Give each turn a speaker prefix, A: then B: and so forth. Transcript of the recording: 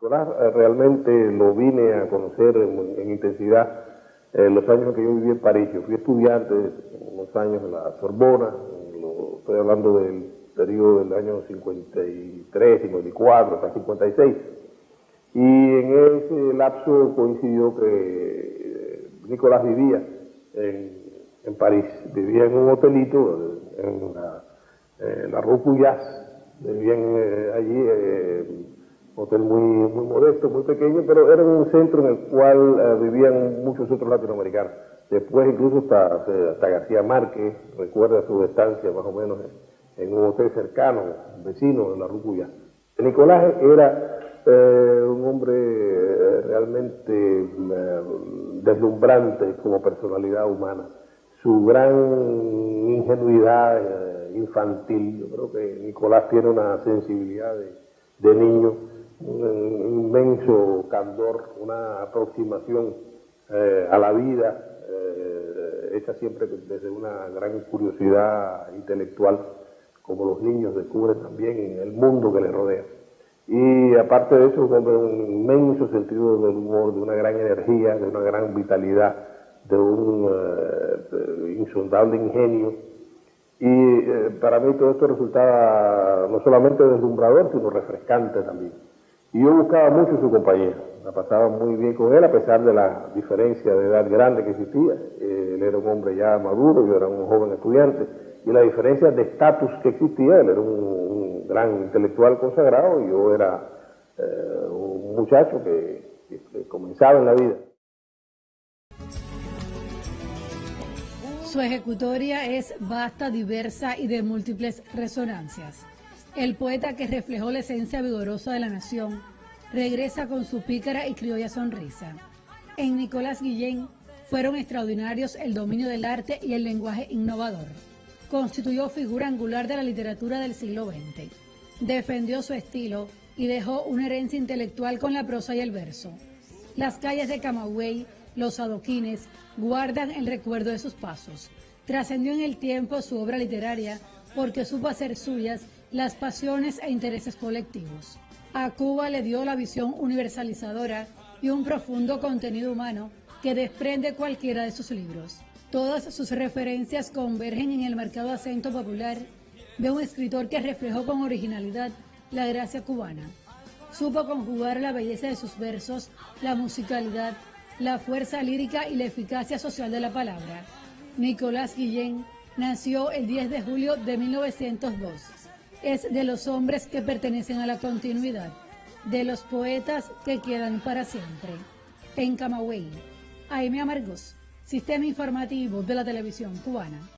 A: Nicolás eh, realmente lo vine a conocer en, intensidad en los años que yo viví en París. Yo fui estudiante unos años en la Sorbona, estoy hablando del periodo del año 53, 54, hasta 56. Y en ese lapso coincidió que eh, Nicolás vivía en, París, vivía en un hotelito en la, en Rue Puyas, vivían eh, allí hotel muy, muy modesto, muy pequeño, pero era un centro en el cual eh, vivían muchos otros latinoamericanos. Después incluso hasta, García Márquez recuerda su estancia más o menos en, un hotel cercano, vecino de la Rucuya. Nicolás era eh, un hombre eh, realmente deslumbrante como personalidad humana. Su gran ingenuidad infantil, yo creo que Nicolás tiene una sensibilidad de niño un inmenso candor, una aproximación eh, a la vida, eh, hecha siempre desde una gran curiosidad intelectual, como los niños descubren también el mundo que les rodea. Y aparte de eso, un inmenso sentido del humor, de una gran energía, de una gran vitalidad, de un eh, insondable ingenio. Y para mí todo esto resultaba no solamente deslumbrador, sino refrescante también. Y yo buscaba mucho su compañía, la pasaba muy bien con él a pesar de la diferencia de edad grande que existía. Él era un hombre ya maduro, yo era un joven estudiante, y la diferencia de estatus que existía, él era un, gran intelectual consagrado y yo era eh, un muchacho que, que comenzaba en la vida.
B: Su ejecutoria es vasta, diversa y de múltiples resonancias. El poeta que reflejó la esencia vigorosa de la nación regresa con su pícara y criolla sonrisa. En Nicolás Guillén fueron extraordinarios el dominio del arte y el lenguaje innovador. Constituyó figura angular de la literatura del siglo XX. Defendió su estilo y dejó una herencia intelectual con la prosa y el verso. Las calles de Camagüey, los adoquines, guardan el recuerdo de sus pasos. Trascendió en el tiempo su obra literaria porque supo hacer suyas las pasiones e intereses colectivos. A Cuba le dio la visión universalizadora y un profundo contenido humano que desprende cualquiera de sus libros. Todas sus referencias convergen en el marcado acento popular de un escritor que reflejó con originalidad la gracia cubana. Supo conjugar la belleza de sus versos, la musicalidad, la fuerza lírica y la eficacia social de la palabra. Nicolás Guillén nació el 10 de julio de 1902 es de los hombres que pertenecen a la continuidad, de los poetas que quedan para siempre. En Camagüey, Aime Amargos, Sistema Informativo de la Televisión Cubana.